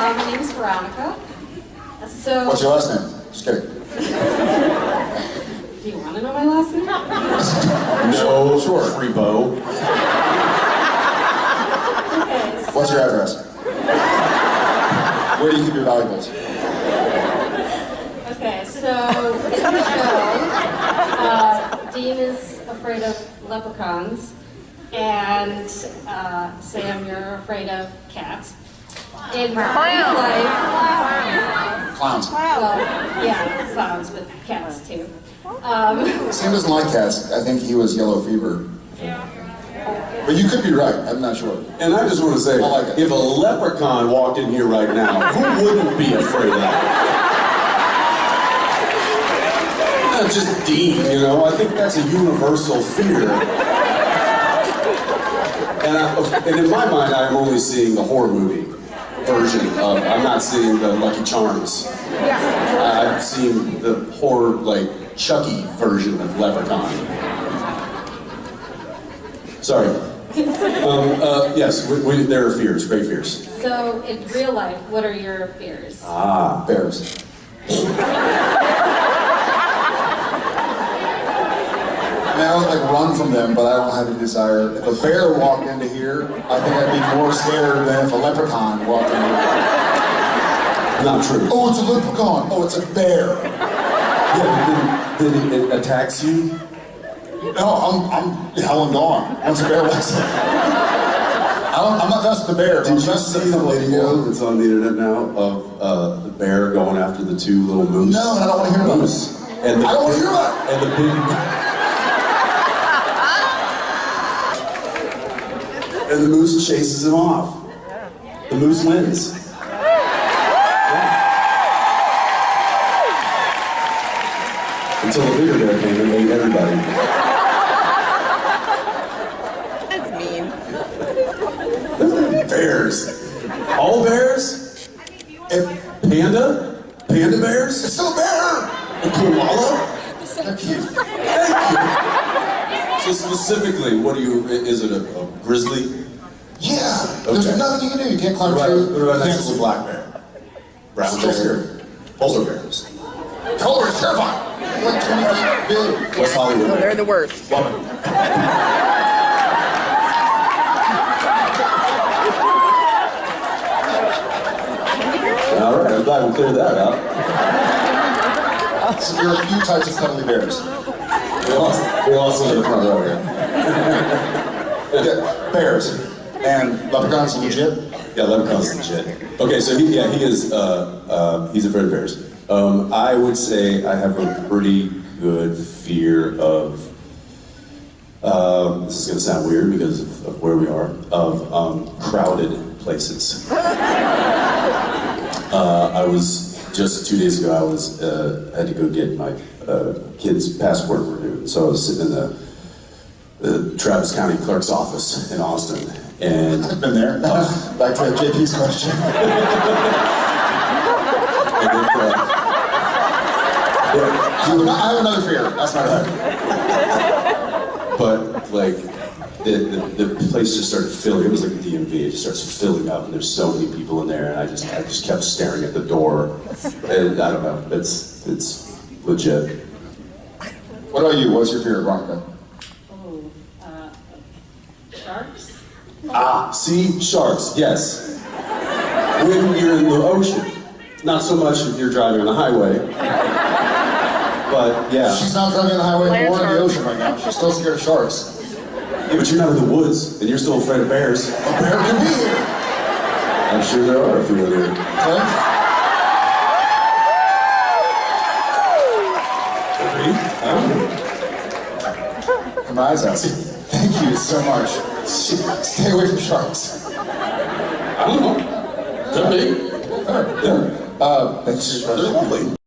Uh, my name is Veronica. So, What's your last name? Just kidding. do you want to know my last name? No, sure. Freebo. Okay, so, What's your address? Where do you keep your valuables? Okay, so in the show, uh, Dean is afraid of leprechauns, and uh, Sam, you're afraid of cats. In real life, Clowns. well, yeah, clowns, but cats too. Um, Sam doesn't like cats. I think he was yellow fever. But you could be right. I'm not sure. And I just want to say, like if a leprechaun walked in here right now, who wouldn't be afraid of that? Not just Dean, you know. I think that's a universal fear. And, I, and in my mind, I'm only seeing the horror movie version of. I'm not seeing the Lucky Charms. I- I've seen the horror, like Chucky version of Leprechaun. Sorry. Um, uh, yes, we, we, there are fears, great fears. so in real life, what are your fears? Ah, Bears. I don't like run from them, but I don't have any desire. If a bear walked into here, I think I'd be more scared than if a leprechaun walked in here. not true. Oh, it's a leprechaun. Oh, it's a bear. Yeah, but then, then it attacks you. No, I'm, I'm hell and gone. Once a bear walks in. I don't, I'm not with the bear. Did you see the video that's on the internet now of uh, the bear going after the two little moose? No, I don't want to hear about moose. And the I don't want to hear about it. And the big. And the moose chases him off. The moose wins. Yeah. Until the bigger bear came and ate everybody. That's mean. Bears. All bears? And panda? Panda bears? It's still a bear. A koala? Thank you. So specifically, what do you, is it a, a grizzly? Yeah. okay. There's nothing you can do. You can't climb a What tree. about, what about next to a black bear? Brown Still bear? Polar bears. Color is terrifying. Like 20. West Hollywood Oh, they're the worst. Love it. All right, I'm glad we cleared that up. So there are a few types of cuddly bears. We lost, we lost in the front row here. Bears. And leprechauns legit. Yeah, leprechaun's legit. Okay, so he, yeah, he is, uh, uh, he's afraid of bears. Um, I would say I have a pretty good fear of, um, this is gonna sound weird because of, of where we are, of um, crowded places. Uh, I was, just two days ago, I was, uh, had to go get my uh, kid's passport renewed. So I was sitting in the, the Travis County Clerk's office in Austin, and I've been there. Back to JP's question. Then, uh, I have another fear. That's not it. but like the, the, the place just started filling. It was like a DMV. It just starts filling up, and there's so many people in there, and I just I just kept staring at the door, and I don't know. It's it's legit. What about you? What's your fear, Veronica? Oh, uh, sharks? Ah, see sharks. Yes. When you're in the ocean, not so much if you're driving on the highway, but yeah. She's not driving on the highway Land or in the ocean right now. She's still scared of sharks. Yeah, but you're not in the woods, and you're still afraid of bears. A bear can be here. I'm sure there are a few of them. Cliff? I don't know. My eyes out. Thank you so much. Stay away from sharks. I don't know. Could be. Uh, your They're lovely.